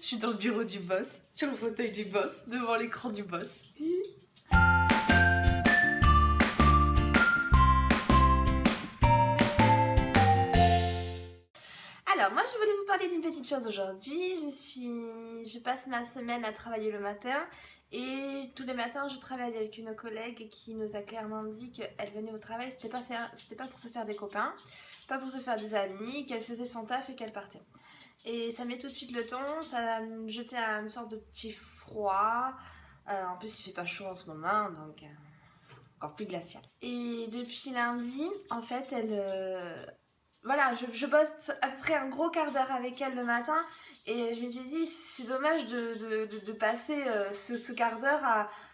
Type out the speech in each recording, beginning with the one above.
Je suis dans le bureau du boss, sur le fauteuil du boss, devant l'écran du boss. Alors, moi, je voulais vous parler d'une petite chose aujourd'hui. Je suis, je passe ma semaine à travailler le matin et tous les matins, je travaille avec une collègue qui nous a clairement dit qu'elle venait au travail, c'était pas, faire... pas pour se faire des copains, pas pour se faire des amis, qu'elle faisait son taf et qu'elle partait. Et ça met tout de suite le ton, ça me jetait à une sorte de petit froid. Euh, en plus, il fait pas chaud en ce moment, donc euh, encore plus glacial. Et depuis lundi, en fait, elle, euh, voilà, je, bosse à peu près un gros quart d'heure avec elle le matin et je m'étais dit c'est dommage de, passer euh, ce, quart d'heure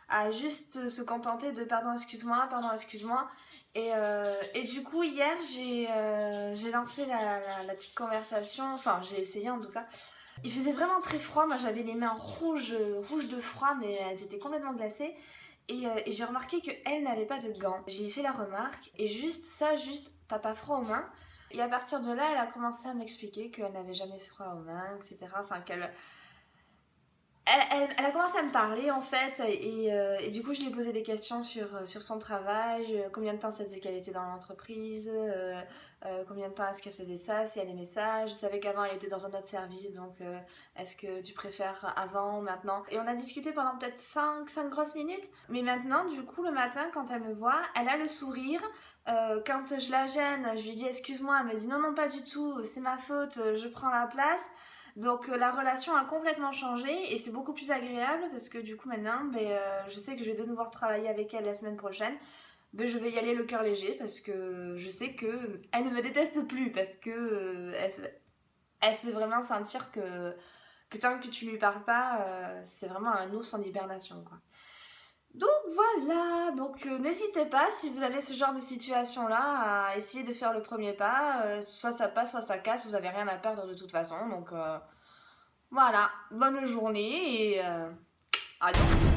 à, juste se contenter de pardon excuse-moi, pardon excuse-moi. Et, euh, du coup hier j'ai euh, lancé la, petite conversation, enfin j'ai essayé en tout cas. Il faisait vraiment très froid, moi j'avais les mains rouges, rouges de froid mais elles étaient complètement glacées. Et, et j'ai remarqué qu'elle n'avait pas de gants. J'ai fait la remarque et juste ça, juste t'as pas froid aux mains et à partir de là, elle a commencé à m'expliquer qu'elle n'avait jamais froid aux mains, etc. Enfin, qu'elle elle, a commencé à me parler en fait euh, et, du coup je lui ai posé des questions sur, euh, sur son travail, euh, combien de temps ça faisait qu'elle était dans l'entreprise, combien de temps est-ce qu'elle faisait ça, si elle aimait ça. Je savais qu'avant elle était dans un autre service donc est-ce que tu préfères avant, maintenant? Et on a discuté pendant peut-être 5, 5 grosses minutes mais maintenant du coup le matin quand elle me voit, elle a le sourire. quand je la gêne, je lui dis excuse-moi, elle me dit non non pas du tout, c'est ma faute, je prends la place. Donc euh, la relation a complètement changé et c'est beaucoup plus agréable parce que du coup maintenant, ben, euh, je sais que je vais de nouveau travailler avec elle la semaine prochaine. Ben, je vais y aller le cœur léger parce que je sais que elle ne me déteste plus parce que euh, elle, fait vraiment sentir que, que tant que tu lui parles pas, c'est vraiment un ours en hibernation quoi. Donc voilà, donc n'hésitez pas si vous avez ce genre de situation là à essayer de faire le premier pas, soit ça passe, soit ça casse, vous n'avez rien à perdre de toute façon, donc voilà, bonne journée et adieu